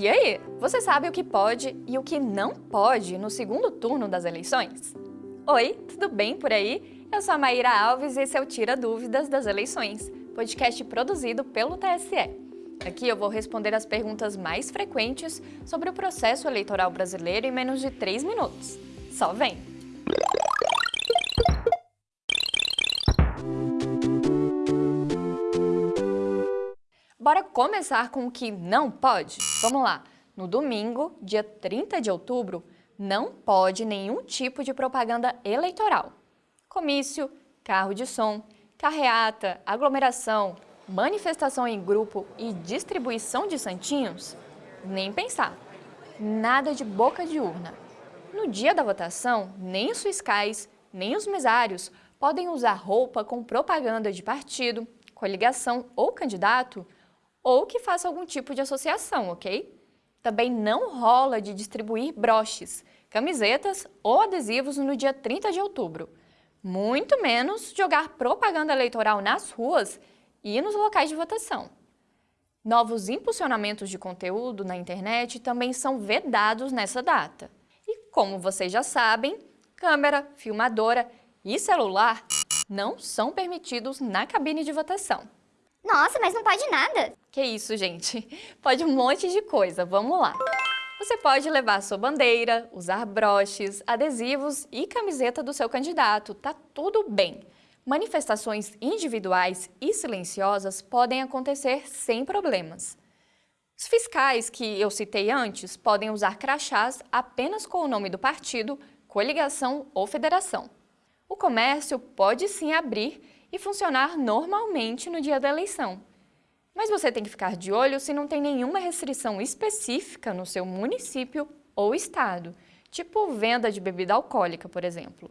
E aí, você sabe o que pode e o que não pode no segundo turno das eleições? Oi, tudo bem por aí? Eu sou a Maíra Alves e esse é o Tira Dúvidas das Eleições, podcast produzido pelo TSE. Aqui eu vou responder as perguntas mais frequentes sobre o processo eleitoral brasileiro em menos de 3 minutos. Só vem! Bora começar com o que não pode? Vamos lá! No domingo, dia 30 de outubro, não pode nenhum tipo de propaganda eleitoral. Comício, carro de som, carreata, aglomeração, manifestação em grupo e distribuição de santinhos? Nem pensar. Nada de boca de urna. No dia da votação, nem os fiscais, nem os mesários podem usar roupa com propaganda de partido, coligação ou candidato ou que faça algum tipo de associação, ok? Também não rola de distribuir broches, camisetas ou adesivos no dia 30 de outubro. Muito menos jogar propaganda eleitoral nas ruas e nos locais de votação. Novos impulsionamentos de conteúdo na internet também são vedados nessa data. E como vocês já sabem, câmera, filmadora e celular não são permitidos na cabine de votação. Nossa, mas não pode nada. Que isso, gente? Pode um monte de coisa, vamos lá. Você pode levar sua bandeira, usar broches, adesivos e camiseta do seu candidato, tá tudo bem. Manifestações individuais e silenciosas podem acontecer sem problemas. Os fiscais que eu citei antes podem usar crachás apenas com o nome do partido, coligação ou federação. O comércio pode sim abrir e funcionar normalmente no dia da eleição. Mas você tem que ficar de olho se não tem nenhuma restrição específica no seu município ou estado, tipo venda de bebida alcoólica, por exemplo.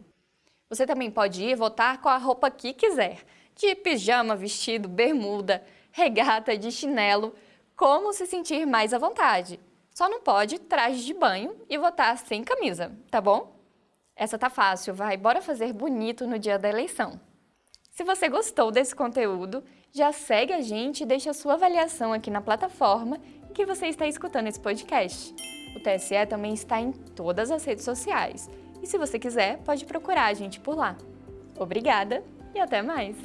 Você também pode ir votar com a roupa que quiser, de pijama, vestido, bermuda, regata, de chinelo, como se sentir mais à vontade. Só não pode traje de banho e votar sem camisa, tá bom? Essa tá fácil, vai, bora fazer bonito no dia da eleição. Se você gostou desse conteúdo, já segue a gente e deixa sua avaliação aqui na plataforma em que você está escutando esse podcast. O TSE também está em todas as redes sociais. E se você quiser, pode procurar a gente por lá. Obrigada e até mais!